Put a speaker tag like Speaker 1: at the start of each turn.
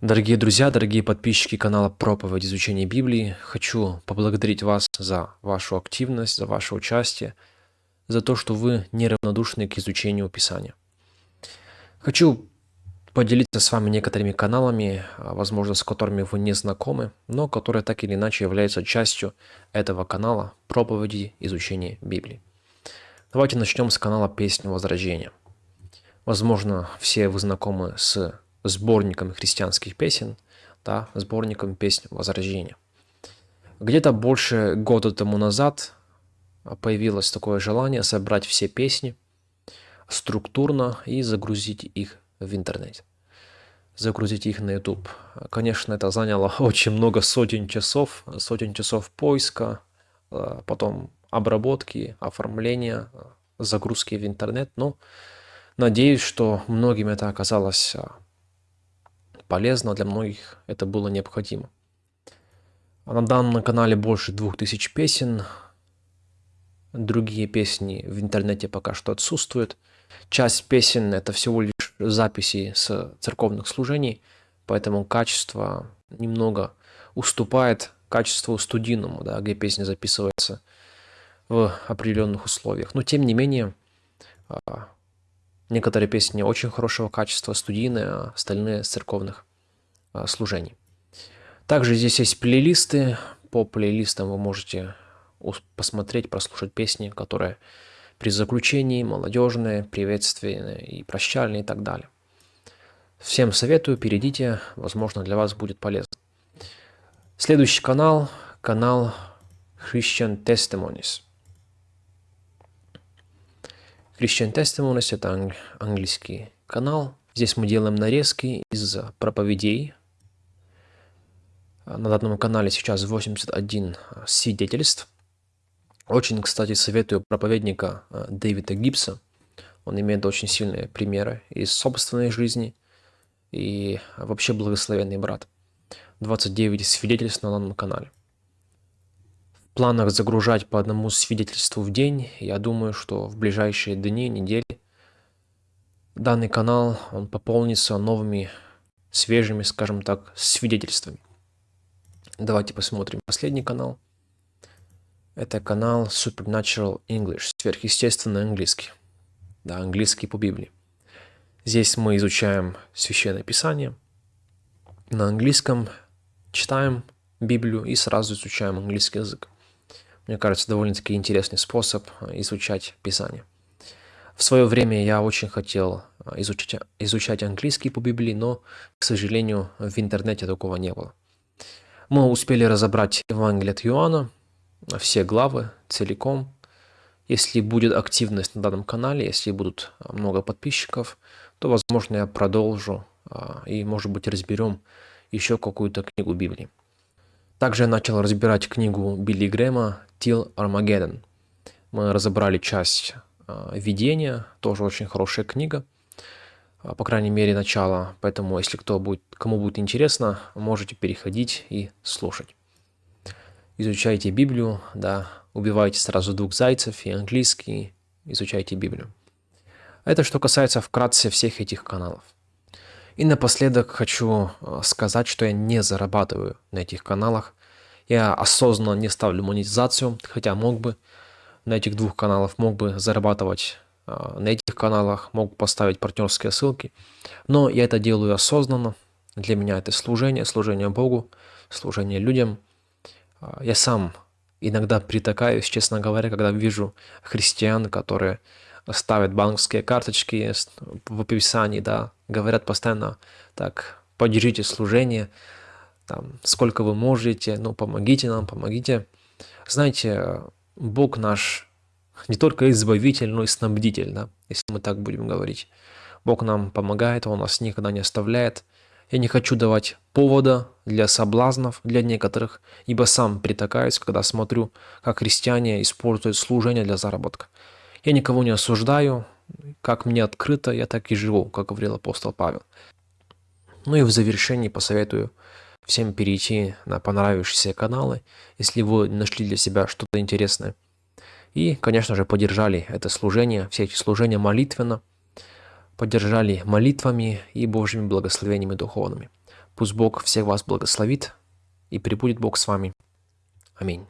Speaker 1: Дорогие друзья, дорогие подписчики канала Проповедь изучения Библии, хочу поблагодарить вас за вашу активность, за ваше участие, за то, что вы неравнодушны к изучению Писания. Хочу поделиться с вами некоторыми каналами, а, возможно, с которыми вы не знакомы, но которые так или иначе являются частью этого канала проповеди изучения Библии. Давайте начнем с канала «Песня Возрождения». Возможно, все вы знакомы с сборником христианских песен, да, сборником песен Возрождения. Где-то больше года тому назад появилось такое желание собрать все песни структурно и загрузить их в интернет. Загрузить их на YouTube. Конечно, это заняло очень много сотен часов, сотен часов поиска, э, потом обработки, оформления, загрузки в интернет. Но надеюсь, что многим это оказалось э, полезно, для многих это было необходимо. А на данном канале больше двух тысяч песен. Другие песни в интернете пока что отсутствуют. Часть песен это всего лишь записи с церковных служений, поэтому качество немного уступает качеству студийному, да, где песня записывается в определенных условиях. Но тем не менее, а, Некоторые песни очень хорошего качества, студийные, а остальные с церковных а, служений. Также здесь есть плейлисты. По плейлистам вы можете посмотреть, прослушать песни, которые при заключении, молодежные, приветственные и прощальные и так далее. Всем советую, перейдите, возможно для вас будет полезно. Следующий канал, канал Christian Testimonies. Christian Testimonies – это английский канал. Здесь мы делаем нарезки из проповедей. На данном канале сейчас 81 свидетельств. Очень, кстати, советую проповедника э, Дэвида Гибса. Он имеет очень сильные примеры из собственной жизни и вообще благословенный брат. 29 свидетельств на данном канале планах загружать по одному свидетельству в день. Я думаю, что в ближайшие дни, недели данный канал он пополнится новыми, свежими, скажем так, свидетельствами. Давайте посмотрим последний канал. Это канал Supernatural English, сверхъестественный английский. Да, английский по Библии. Здесь мы изучаем Священное Писание. На английском читаем Библию и сразу изучаем английский язык. Мне кажется, довольно-таки интересный способ э, изучать Писание. В свое время я очень хотел э, изучать, изучать английский по Библии, но, к сожалению, в интернете такого не было. Мы успели разобрать Евангелие от Иоанна, все главы целиком. Если будет активность на данном канале, если будут э, много подписчиков, то, возможно, я продолжу и, может быть, разберем еще какую-то книгу Библии. Также я начал разбирать книгу Билли Грэма Till Armageddon. Мы разобрали часть э, видения, тоже очень хорошая книга, э, по крайней мере начало, поэтому если кто будет, кому будет интересно, можете переходить и слушать. Изучайте Библию, да, убивайте сразу двух зайцев и английский, изучайте Библию. Это что касается вкратце всех этих каналов. И напоследок хочу э, сказать, что я не зарабатываю на этих каналах. Я осознанно не ставлю монетизацию, хотя мог бы на этих двух каналах, мог бы зарабатывать а, на этих каналах, мог поставить партнерские ссылки. Но я это делаю осознанно. Для меня это служение, служение Богу, служение людям. А, я сам иногда притакаюсь, честно говоря, когда вижу христиан, которые ставят банковские карточки в описании, да, говорят постоянно так, поддержите служение, там, сколько вы можете, ну, помогите нам, помогите. Знаете, Бог наш не только избавитель, но и снабдитель, да, если мы так будем говорить. Бог нам помогает, Он нас никогда не оставляет. Я не хочу давать повода для соблазнов для некоторых, ибо сам притакаюсь, когда смотрю, как христиане используют служение для заработка. Я никого не осуждаю, как мне открыто, я так и живу, как говорил апостол Павел. Ну и в завершении посоветую всем перейти на понравившиеся каналы, если вы нашли для себя что-то интересное. И, конечно же, поддержали это служение, все эти служения молитвенно, поддержали молитвами и Божьими благословениями духовными. Пусть Бог всех вас благословит и пребудет Бог с вами. Аминь.